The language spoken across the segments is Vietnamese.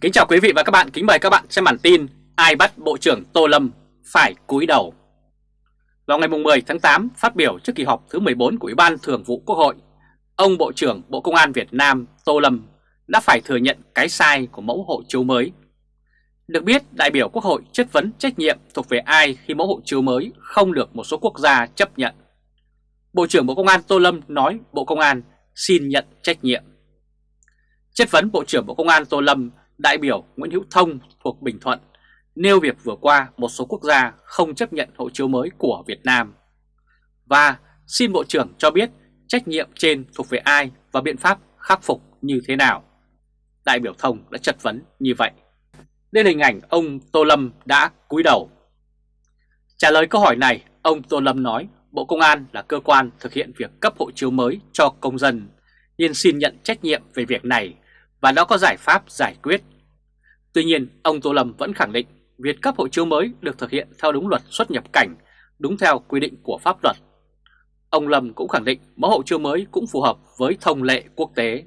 Kính chào quý vị và các bạn, kính mời các bạn xem bản tin Ai bắt Bộ trưởng Tô Lâm phải cúi đầu? Vào ngày 10 tháng 8, phát biểu trước kỳ họp thứ 14 của Ủy ban Thường vụ Quốc hội Ông Bộ trưởng Bộ Công an Việt Nam Tô Lâm đã phải thừa nhận cái sai của mẫu hộ chiếu mới. Được biết, đại biểu Quốc hội chất vấn trách nhiệm thuộc về ai khi mẫu hộ chiếu mới không được một số quốc gia chấp nhận? Bộ trưởng Bộ Công an Tô Lâm nói Bộ Công an xin nhận trách nhiệm. Chất vấn Bộ trưởng Bộ Công an Tô Lâm đại biểu Nguyễn Hữu Thông thuộc Bình Thuận nêu việc vừa qua một số quốc gia không chấp nhận hộ chiếu mới của Việt Nam. Và xin Bộ trưởng cho biết trách nhiệm trên thuộc về ai và biện pháp khắc phục như thế nào. Đại biểu Thông đã chất vấn như vậy. Đây là hình ảnh ông Tô Lâm đã cúi đầu. Trả lời câu hỏi này, ông Tô Lâm nói Bộ Công an là cơ quan thực hiện việc cấp hộ chiếu mới cho công dân, nên xin nhận trách nhiệm về việc này và nó có giải pháp giải quyết. Tuy nhiên, ông Tô Lâm vẫn khẳng định việc cấp hộ chiếu mới được thực hiện theo đúng luật xuất nhập cảnh, đúng theo quy định của pháp luật. Ông Lâm cũng khẳng định mẫu hộ chiếu mới cũng phù hợp với thông lệ quốc tế.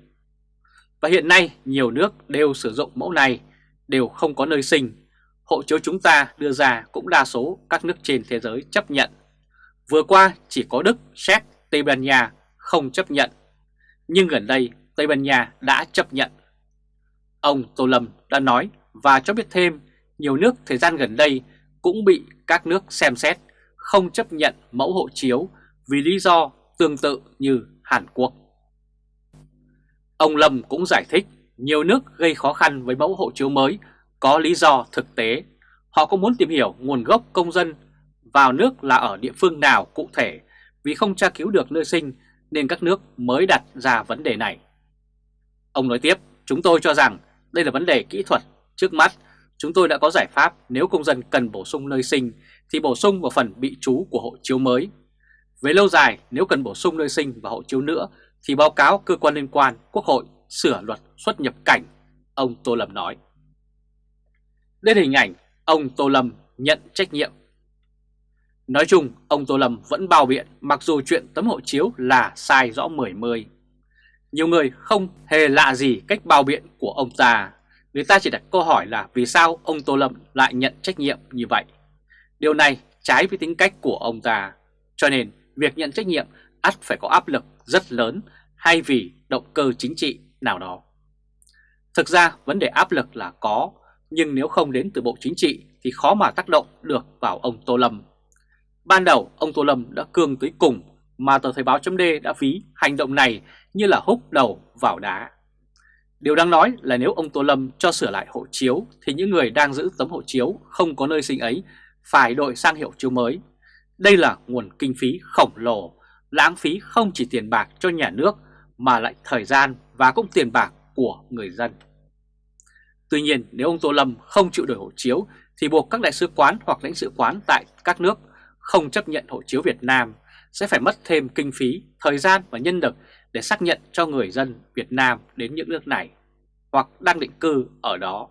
Và hiện nay nhiều nước đều sử dụng mẫu này, đều không có nơi sinh. Hộ chiếu chúng ta đưa ra cũng đa số các nước trên thế giới chấp nhận. Vừa qua chỉ có Đức, Séc, Tây Ban Nha không chấp nhận. Nhưng gần đây Tây Ban Nha đã chấp nhận. Ông Tô Lâm đã nói và cho biết thêm nhiều nước thời gian gần đây cũng bị các nước xem xét không chấp nhận mẫu hộ chiếu vì lý do tương tự như Hàn Quốc. Ông Lâm cũng giải thích nhiều nước gây khó khăn với mẫu hộ chiếu mới có lý do thực tế. Họ cũng muốn tìm hiểu nguồn gốc công dân vào nước là ở địa phương nào cụ thể vì không tra cứu được nơi sinh nên các nước mới đặt ra vấn đề này. Ông nói tiếp, chúng tôi cho rằng đây là vấn đề kỹ thuật. Trước mắt, chúng tôi đã có giải pháp nếu công dân cần bổ sung nơi sinh thì bổ sung vào phần bị trú của hộ chiếu mới. Về lâu dài, nếu cần bổ sung nơi sinh và hộ chiếu nữa thì báo cáo cơ quan liên quan Quốc hội sửa luật xuất nhập cảnh, ông Tô Lâm nói. Đây hình ảnh ông Tô Lâm nhận trách nhiệm. Nói chung, ông Tô Lâm vẫn bao biện mặc dù chuyện tấm hộ chiếu là sai rõ mười mươi. Nhiều người không hề lạ gì cách bao biện của ông ta. Người ta chỉ đặt câu hỏi là vì sao ông Tô Lâm lại nhận trách nhiệm như vậy. Điều này trái với tính cách của ông ta. Cho nên việc nhận trách nhiệm ắt phải có áp lực rất lớn hay vì động cơ chính trị nào đó. Thực ra vấn đề áp lực là có, nhưng nếu không đến từ Bộ Chính trị thì khó mà tác động được vào ông Tô Lâm. Ban đầu ông Tô Lâm đã cương tới cùng mà tờ Thời báo chấm đã ví hành động này như là húc đầu vào đá. Điều đáng nói là nếu ông Tô Lâm cho sửa lại hộ chiếu thì những người đang giữ tấm hộ chiếu không có nơi sinh ấy phải đổi sang hiệu chiếu mới. Đây là nguồn kinh phí khổng lồ, lãng phí không chỉ tiền bạc cho nhà nước mà lại thời gian và cũng tiền bạc của người dân. Tuy nhiên nếu ông Tô Lâm không chịu đổi hộ chiếu thì buộc các đại sứ quán hoặc lãnh sự quán tại các nước không chấp nhận hộ chiếu Việt Nam sẽ phải mất thêm kinh phí, thời gian và nhân lực để xác nhận cho người dân Việt Nam đến những nước này hoặc đang định cư ở đó.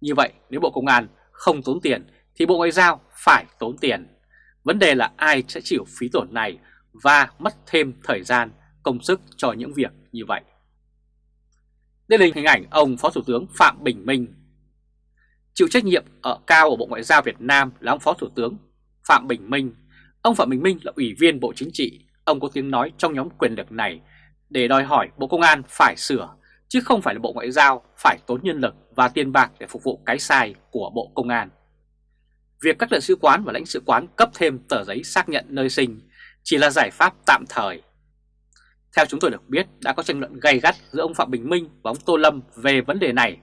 Như vậy nếu Bộ Công an không tốn tiền thì Bộ Ngoại giao phải tốn tiền. Vấn đề là ai sẽ chịu phí tổn này và mất thêm thời gian, công sức cho những việc như vậy. Đây là hình ảnh ông Phó Thủ tướng Phạm Bình Minh. Chịu trách nhiệm ở cao ở Bộ Ngoại giao Việt Nam là ông Phó Thủ tướng Phạm Bình Minh. Ông Phạm Bình Minh là Ủy viên Bộ Chính trị, ông có tiếng nói trong nhóm quyền lực này để đòi hỏi Bộ Công an phải sửa, chứ không phải là Bộ Ngoại giao phải tốn nhân lực và tiền bạc để phục vụ cái sai của Bộ Công an. Việc các đại sứ quán và lãnh sự quán cấp thêm tờ giấy xác nhận nơi sinh chỉ là giải pháp tạm thời. Theo chúng tôi được biết, đã có tranh luận gay gắt giữa ông Phạm Bình Minh và ông Tô Lâm về vấn đề này.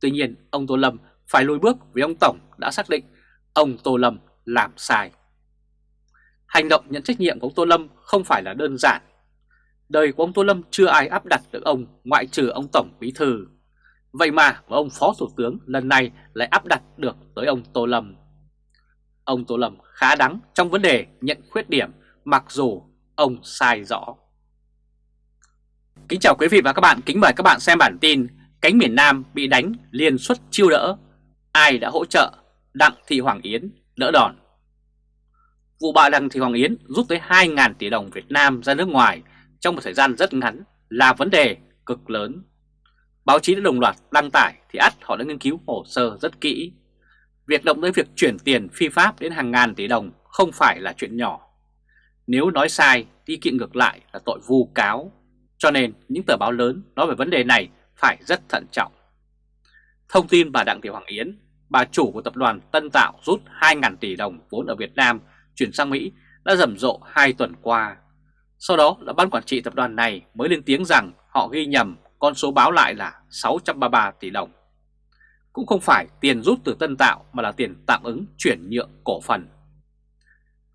Tuy nhiên, ông Tô Lâm phải lùi bước vì ông Tổng đã xác định ông Tô Lâm làm sai. Hành động nhận trách nhiệm của ông Tô Lâm không phải là đơn giản Đời của ông Tô Lâm chưa ai áp đặt được ông ngoại trừ ông Tổng Bí Thư. Vậy mà và ông Phó Thủ tướng lần này lại áp đặt được tới ông Tô Lâm. Ông Tô Lâm khá đắng trong vấn đề nhận khuyết điểm mặc dù ông sai rõ. Kính chào quý vị và các bạn, kính mời các bạn xem bản tin Cánh miền Nam bị đánh liên xuất chiêu đỡ, ai đã hỗ trợ Đặng Thị Hoàng Yến đỡ đòn. Vụ bà Đặng Thị Hoàng Yến rút tới 2.000 tỷ đồng Việt Nam ra nước ngoài trong một thời gian rất ngắn là vấn đề cực lớn. báo chí đã đồng loạt đăng tải thì ắt họ đã nghiên cứu hồ sơ rất kỹ. Việc động tới việc chuyển tiền phi pháp đến hàng ngàn tỷ đồng không phải là chuyện nhỏ. Nếu nói sai, đi kiện ngược lại là tội vu cáo. Cho nên những tờ báo lớn nói về vấn đề này phải rất thận trọng. Thông tin bà Đặng Thị Hoàng Yến, bà chủ của tập đoàn Tân Tạo rút 2.000 tỷ đồng vốn ở Việt Nam chuyển sang Mỹ đã rầm rộ 2 tuần qua. Sau đó là ban quản trị tập đoàn này mới lên tiếng rằng họ ghi nhầm con số báo lại là 633 tỷ đồng. Cũng không phải tiền rút từ Tân Tạo mà là tiền tạm ứng chuyển nhượng cổ phần.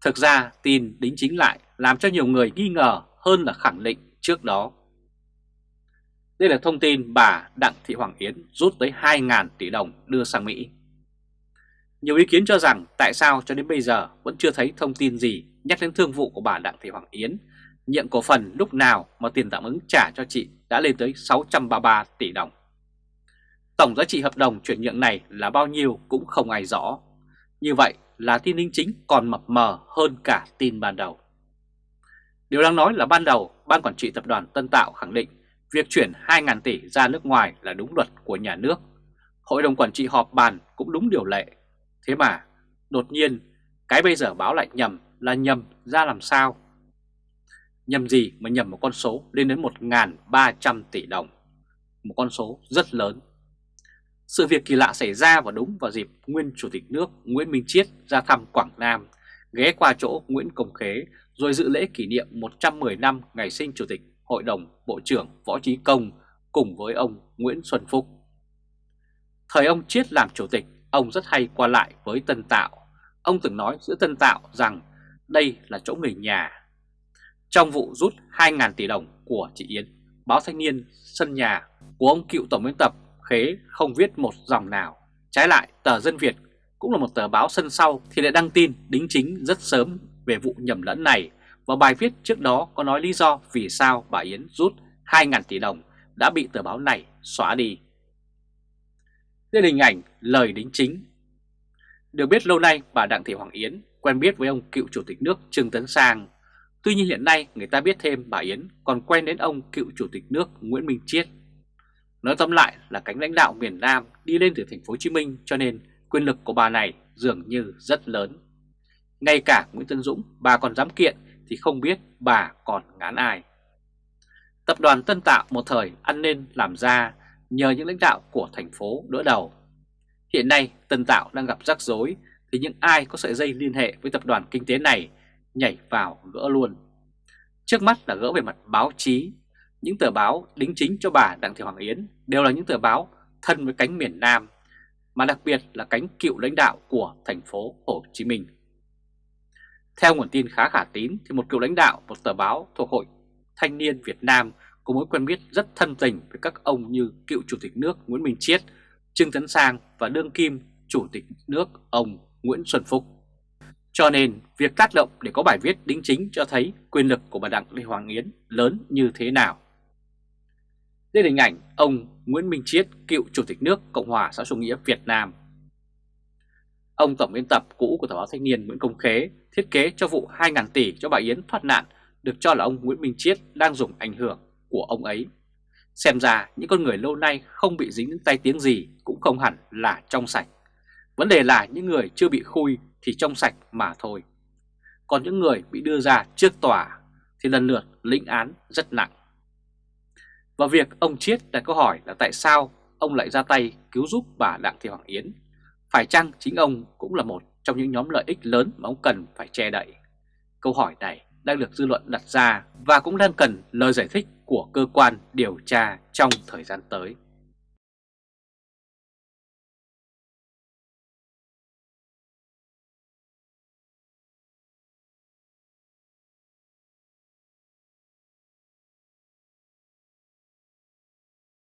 Thực ra tin đính chính lại làm cho nhiều người nghi ngờ hơn là khẳng định trước đó. Đây là thông tin bà Đặng Thị Hoàng Yến rút tới 2.000 tỷ đồng đưa sang Mỹ. Nhiều ý kiến cho rằng tại sao cho đến bây giờ vẫn chưa thấy thông tin gì nhắc đến thương vụ của bà Đặng Thị Hoàng Yến, nhận cổ phần lúc nào mà tiền tạm ứng trả cho chị đã lên tới 633 tỷ đồng. Tổng giá trị hợp đồng chuyển nhượng này là bao nhiêu cũng không ai rõ. Như vậy là tin đính chính còn mập mờ hơn cả tin ban đầu. Điều đang nói là ban đầu, Ban Quản trị Tập đoàn Tân Tạo khẳng định việc chuyển 2.000 tỷ ra nước ngoài là đúng luật của nhà nước. Hội đồng Quản trị họp bàn cũng đúng điều lệ. Thế mà, đột nhiên, cái bây giờ báo lại nhầm là nhầm ra làm sao? Nhầm gì mà nhầm một con số lên đến 1.300 tỷ đồng, một con số rất lớn. Sự việc kỳ lạ xảy ra vào đúng vào dịp nguyên Chủ tịch nước Nguyễn Minh Chiết ra thăm Quảng Nam, ghé qua chỗ Nguyễn Công Khế rồi dự lễ kỷ niệm 110 năm ngày sinh Chủ tịch Hội đồng Bộ trưởng Võ Trí Công cùng với ông Nguyễn Xuân Phúc. Thời ông Chiết làm Chủ tịch, ông rất hay qua lại với Tân Tạo. Ông từng nói giữa Tân Tạo rằng đây là chỗ người nhà. Trong vụ rút 2.000 tỷ đồng của chị Yến, báo Thanh niên sân nhà của ông cựu tổng biên tập Khế không viết một dòng nào. Trái lại, tờ Dân Việt cũng là một tờ báo sân sau thì lại đăng tin đính chính rất sớm về vụ nhầm lẫn này và bài viết trước đó có nói lý do vì sao bà Yến rút 2.000 tỷ đồng đã bị tờ báo này xóa đi. Đây là hình ảnh lời đính chính. Được biết lâu nay, bà Đặng Thị Hoàng Yến quen biết với ông cựu chủ tịch nước Trương Tấn Sang. Tuy nhiên hiện nay người ta biết thêm bà Yến còn quen đến ông cựu chủ tịch nước Nguyễn Minh Chiết. Nói tóm lại là cánh lãnh đạo miền Nam đi lên từ thành phố Hồ Chí Minh cho nên quyền lực của bà này dường như rất lớn. Ngay cả Nguyễn Tân Dũng, bà còn dám kiện thì không biết bà còn ngán ai. Tập đoàn Tân Tạo một thời ăn nên làm ra nhờ những lãnh đạo của thành phố đỡ đầu. Hiện nay Tân Tạo đang gặp rắc rối thì những ai có sợi dây liên hệ với tập đoàn kinh tế này nhảy vào gỡ luôn. Trước mắt là gỡ về mặt báo chí. Những tờ báo đính chính cho bà Đặng Thị Hoàng Yến đều là những tờ báo thân với cánh miền Nam, mà đặc biệt là cánh cựu lãnh đạo của thành phố Hồ Chí Minh. Theo nguồn tin khá khả tín thì một cựu lãnh đạo một tờ báo thuộc Hội Thanh niên Việt Nam có mối quen biết rất thân tình với các ông như cựu Chủ tịch nước Nguyễn Minh Chiết, Trương Tấn Sang và đương kim Chủ tịch nước ông Nguyễn Xuân Phúc. Cho nên việc tác động để có bài viết đính chính cho thấy quyền lực của bà Đặng Lê Hoàng Yến lớn như thế nào. Đây là hình ảnh ông Nguyễn Minh Chiết, cựu Chủ tịch nước Cộng hòa xã hội nghĩa Việt Nam. Ông tổng biên tập cũ của tờ báo Thanh niên Nguyễn Công Khế thiết kế cho vụ 2.000 tỷ cho bà Yến thoát nạn được cho là ông Nguyễn Minh Chiết đang dùng ảnh hưởng của ông ấy. Xem ra những con người lâu nay không bị dính những tay tiếng gì cũng không hẳn là trong sạch. Vấn đề là những người chưa bị khui thì trong sạch mà thôi. Còn những người bị đưa ra trước tòa thì lần lượt lĩnh án rất nặng. Và việc ông Chiết đặt câu hỏi là tại sao ông lại ra tay cứu giúp bà Đặng Thị Hoàng Yến. Phải chăng chính ông cũng là một trong những nhóm lợi ích lớn mà ông cần phải che đậy? Câu hỏi này đang được dư luận đặt ra và cũng đang cần lời giải thích của cơ quan điều tra trong thời gian tới.